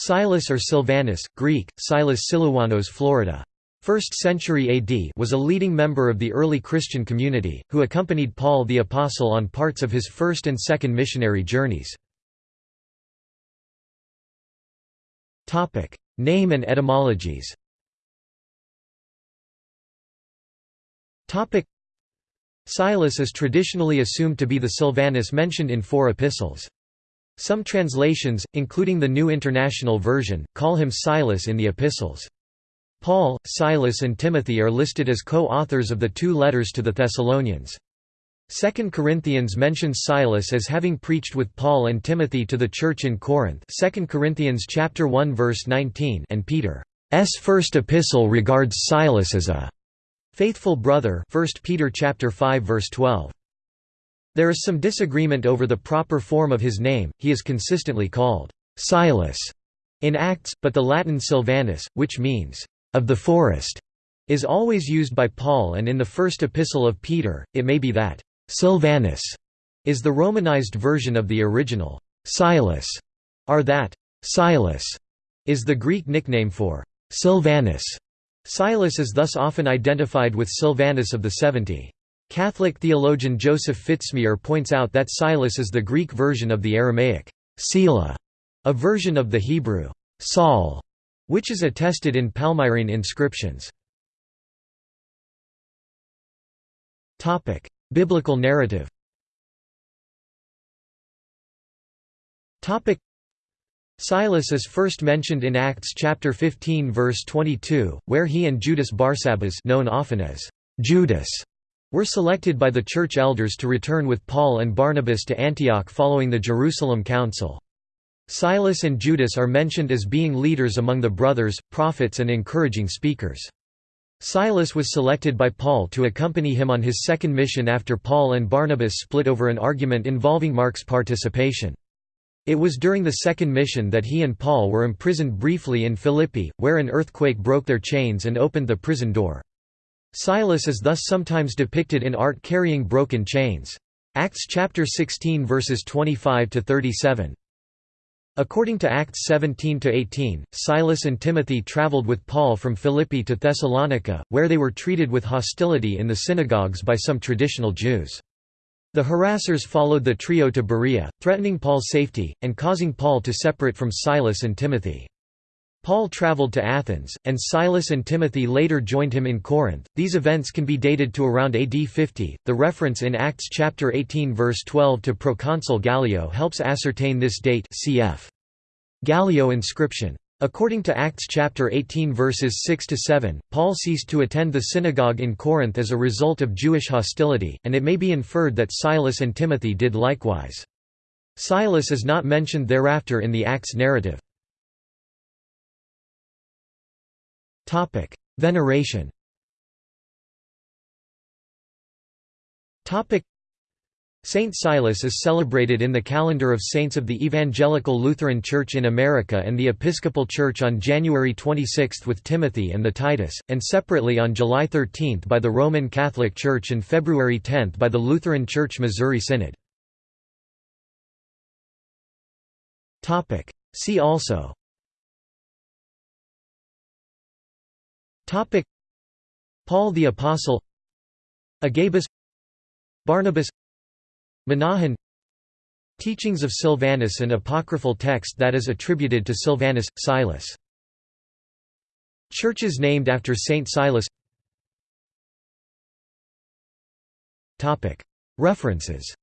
Silas or Silvanus, Greek, Silas Silouanos Florida. 1st century AD was a leading member of the early Christian community, who accompanied Paul the Apostle on parts of his first and second missionary journeys. Name and etymologies Silas is traditionally assumed to be the Silvanus mentioned in four epistles. Some translations, including the New International Version, call him Silas in the epistles. Paul, Silas and Timothy are listed as co-authors of the two letters to the Thessalonians. 2 Corinthians mentions Silas as having preached with Paul and Timothy to the church in Corinth 2 Corinthians chapter 1 verse 19 and Peter's first epistle regards Silas as a faithful brother 1 Peter chapter 5 verse 12. There is some disagreement over the proper form of his name, he is consistently called Silas in Acts, but the Latin Silvanus, which means, of the forest, is always used by Paul and in the first epistle of Peter, it may be that Silvanus is the Romanized version of the original Silas, or that Silas is the Greek nickname for Silvanus. Silas is thus often identified with Silvanus of the Seventy. Catholic theologian Joseph Fitzmyer points out that Silas is the Greek version of the Aramaic Sila, a version of the Hebrew Saul, which is attested in Palmyrene inscriptions. Topic: Biblical narrative. Topic: Silas is first mentioned in Acts chapter 15 verse 22, where he and Judas Barsabbas known often as Judas were selected by the church elders to return with Paul and Barnabas to Antioch following the Jerusalem Council. Silas and Judas are mentioned as being leaders among the brothers, prophets and encouraging speakers. Silas was selected by Paul to accompany him on his second mission after Paul and Barnabas split over an argument involving Mark's participation. It was during the second mission that he and Paul were imprisoned briefly in Philippi, where an earthquake broke their chains and opened the prison door. Silas is thus sometimes depicted in art carrying broken chains. Acts chapter 16 verses 25 to 37. According to Acts 17 to 18, Silas and Timothy traveled with Paul from Philippi to Thessalonica, where they were treated with hostility in the synagogues by some traditional Jews. The harassers followed the trio to Berea, threatening Paul's safety, and causing Paul to separate from Silas and Timothy. Paul traveled to Athens, and Silas and Timothy later joined him in Corinth. These events can be dated to around AD 50. The reference in Acts chapter 18 verse 12 to proconsul Gallio helps ascertain this date. Cf. Gallio inscription. According to Acts chapter 18 verses 6 to 7, Paul ceased to attend the synagogue in Corinth as a result of Jewish hostility, and it may be inferred that Silas and Timothy did likewise. Silas is not mentioned thereafter in the Acts narrative. Topic: Veneration. Topic: Saint Silas is celebrated in the calendar of saints of the Evangelical Lutheran Church in America and the Episcopal Church on January 26 with Timothy and the Titus, and separately on July 13 by the Roman Catholic Church and February 10 by the Lutheran Church Missouri Synod. See also Topic. Paul the Apostle Agabus Barnabas Menahan Teachings of Silvanus an apocryphal text that is attributed to Silvanus, Silas. Churches named after Saint Silas. References